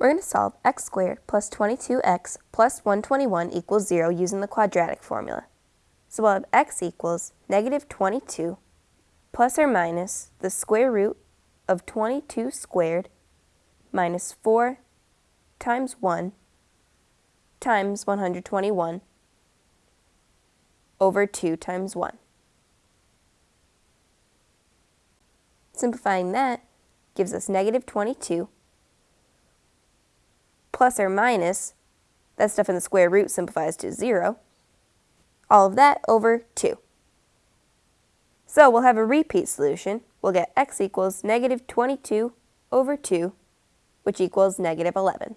We're going to solve x squared plus 22x plus 121 equals 0 using the quadratic formula. So we'll have x equals negative 22 plus or minus the square root of 22 squared minus 4 times 1 times 121 over 2 times 1. Simplifying that gives us negative 22 plus or minus, that stuff in the square root simplifies to 0, all of that over 2. So we'll have a repeat solution. We'll get x equals negative 22 over 2, which equals negative 11.